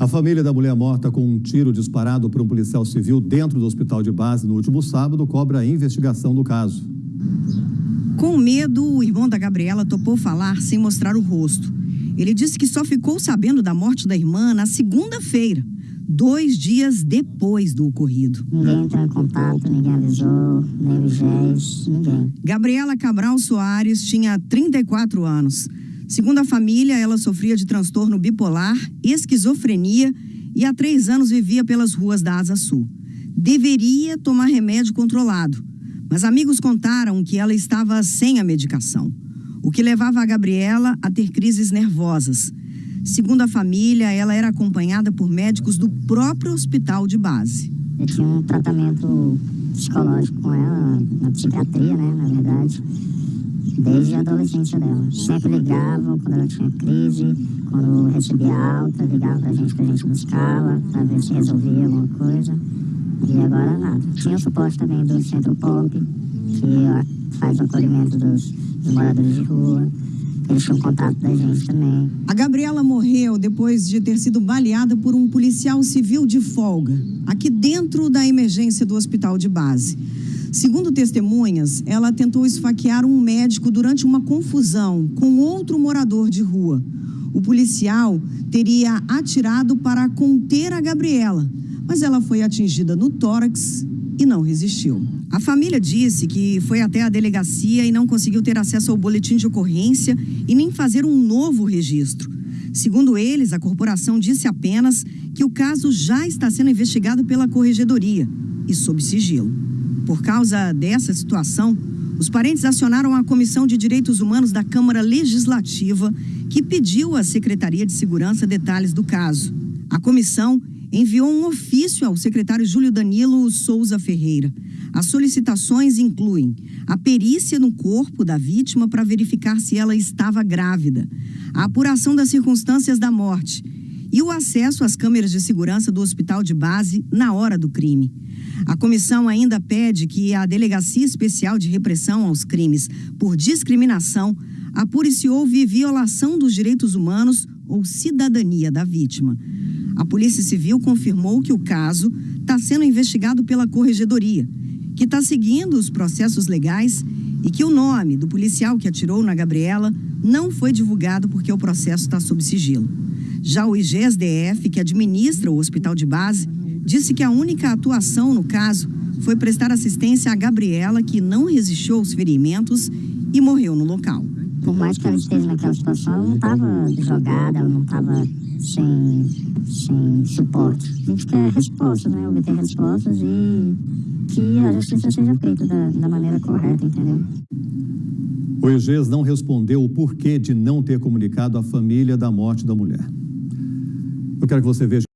A família da mulher morta com um tiro disparado por um policial civil dentro do hospital de base no último sábado cobra a investigação do caso. Com medo, o irmão da Gabriela topou falar sem mostrar o rosto. Ele disse que só ficou sabendo da morte da irmã na segunda-feira, dois dias depois do ocorrido. Ninguém entrou em contato, ninguém avisou, nem o GES, ninguém. Gabriela Cabral Soares tinha 34 anos. Segundo a família, ela sofria de transtorno bipolar, esquizofrenia e há três anos vivia pelas ruas da Asa Sul. Deveria tomar remédio controlado, mas amigos contaram que ela estava sem a medicação, o que levava a Gabriela a ter crises nervosas. Segundo a família, ela era acompanhada por médicos do próprio hospital de base. Eu tinha um tratamento psicológico com ela, na psiquiatria, né, na verdade, desde a adolescência dela. Sempre ligavam quando ela tinha crise, quando recebia alta, ligavam pra gente, pra gente buscá-la, pra ver se resolvia alguma coisa. E agora nada. Tinha o suporte também do Centro Pop, que faz o acolhimento dos, dos moradores de rua. Eles tinham contato da gente também. A Gabriela morreu depois de ter sido baleada por um policial civil de folga, aqui dentro da emergência do hospital de base. Segundo testemunhas, ela tentou esfaquear um médico durante uma confusão com outro morador de rua. O policial teria atirado para conter a Gabriela, mas ela foi atingida no tórax e não resistiu. A família disse que foi até a delegacia e não conseguiu ter acesso ao boletim de ocorrência e nem fazer um novo registro. Segundo eles, a corporação disse apenas que o caso já está sendo investigado pela corregedoria e sob sigilo. Por causa dessa situação, os parentes acionaram a Comissão de Direitos Humanos da Câmara Legislativa, que pediu à Secretaria de Segurança detalhes do caso. A comissão enviou um ofício ao secretário Júlio Danilo Souza Ferreira. As solicitações incluem a perícia no corpo da vítima para verificar se ela estava grávida, a apuração das circunstâncias da morte e o acesso às câmeras de segurança do hospital de base na hora do crime. A comissão ainda pede que a Delegacia Especial de Repressão aos Crimes por Discriminação apure se houve violação dos direitos humanos ou cidadania da vítima. A Polícia Civil confirmou que o caso está sendo investigado pela Corregedoria, que está seguindo os processos legais e que o nome do policial que atirou na Gabriela não foi divulgado porque o processo está sob sigilo. Já o IGSDF, que administra o hospital de base, disse que a única atuação no caso foi prestar assistência a Gabriela, que não resistiu aos ferimentos e morreu no local. Por mais que ela esteja naquela situação, ela não estava jogada, ela não estava sem, sem suporte. A gente quer respostas, né? Obter respostas e que a justiça seja feita da, da maneira correta, entendeu? O IGES não respondeu o porquê de não ter comunicado a família da morte da mulher. Eu quero que você veja